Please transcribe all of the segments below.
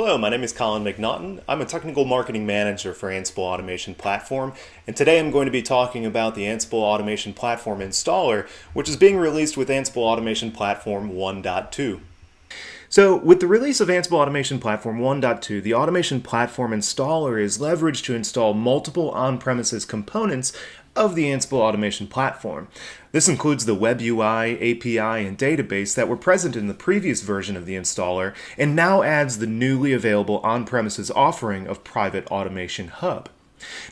Hello, my name is Colin McNaughton. I'm a technical marketing manager for Ansible Automation Platform, and today I'm going to be talking about the Ansible Automation Platform installer, which is being released with Ansible Automation Platform 1.2. So with the release of Ansible Automation Platform 1.2, the Automation Platform installer is leveraged to install multiple on-premises components of the Ansible automation platform. This includes the web UI, API, and database that were present in the previous version of the installer and now adds the newly available on-premises offering of Private Automation Hub.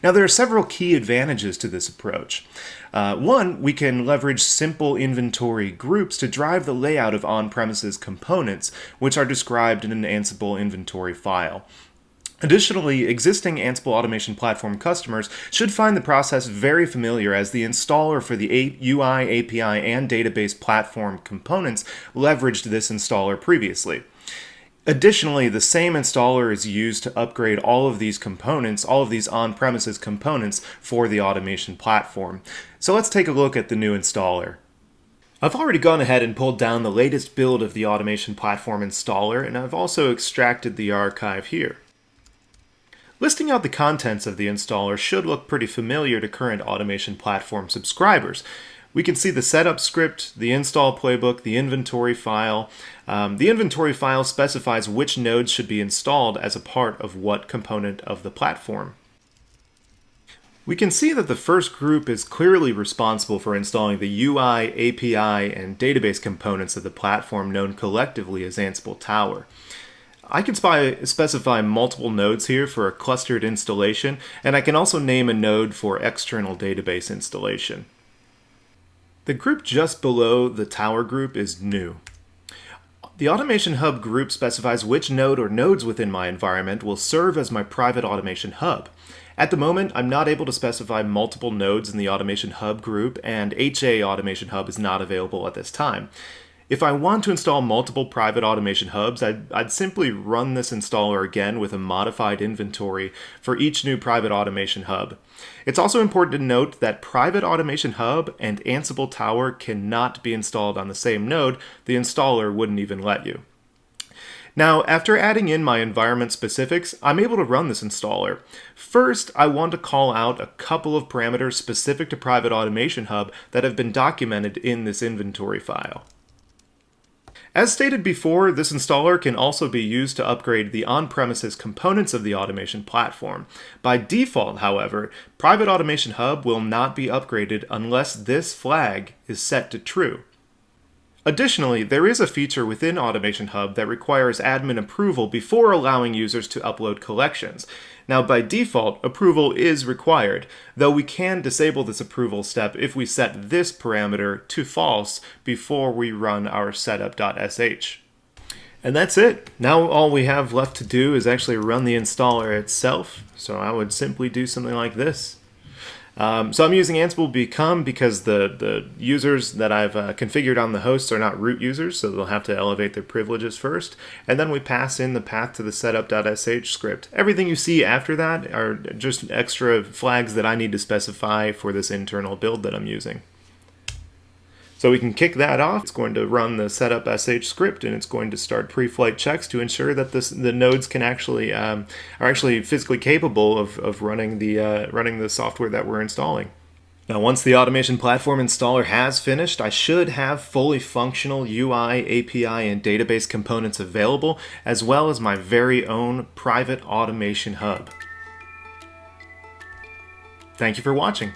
Now there are several key advantages to this approach. Uh, one, we can leverage simple inventory groups to drive the layout of on-premises components, which are described in an Ansible inventory file. Additionally, existing Ansible Automation Platform customers should find the process very familiar as the installer for the UI, API, and database platform components leveraged this installer previously. Additionally, the same installer is used to upgrade all of these components, all of these on-premises components for the automation platform. So let's take a look at the new installer. I've already gone ahead and pulled down the latest build of the automation platform installer, and I've also extracted the archive here. Listing out the contents of the installer should look pretty familiar to current automation platform subscribers. We can see the setup script, the install playbook, the inventory file. Um, the inventory file specifies which nodes should be installed as a part of what component of the platform. We can see that the first group is clearly responsible for installing the UI, API, and database components of the platform known collectively as Ansible Tower. I can specify multiple nodes here for a clustered installation, and I can also name a node for external database installation. The group just below the tower group is new. The Automation Hub group specifies which node or nodes within my environment will serve as my private Automation Hub. At the moment, I'm not able to specify multiple nodes in the Automation Hub group, and HA Automation Hub is not available at this time. If I want to install multiple private automation hubs, I'd, I'd, simply run this installer again with a modified inventory for each new private automation hub. It's also important to note that private automation hub and Ansible Tower cannot be installed on the same node. The installer wouldn't even let you. Now, after adding in my environment specifics, I'm able to run this installer. First, I want to call out a couple of parameters specific to Private Automation Hub that have been documented in this inventory file. As stated before, this installer can also be used to upgrade the on-premises components of the automation platform. By default, however, Private Automation Hub will not be upgraded unless this flag is set to true. Additionally, there is a feature within Automation Hub that requires admin approval before allowing users to upload collections. Now, by default, approval is required, though we can disable this approval step if we set this parameter to false before we run our setup.sh. And that's it. Now all we have left to do is actually run the installer itself. So I would simply do something like this. Um, so I'm using Ansible Become because the, the users that I've uh, configured on the hosts are not root users, so they'll have to elevate their privileges first. And then we pass in the path to the setup.sh script. Everything you see after that are just extra flags that I need to specify for this internal build that I'm using. So we can kick that off. It's going to run the setup sh script and it's going to start pre-flight checks to ensure that this, the nodes can actually um, are actually physically capable of, of running the uh, running the software that we're installing. Now once the automation platform installer has finished, I should have fully functional UI, API, and database components available, as well as my very own private automation hub. Thank you for watching.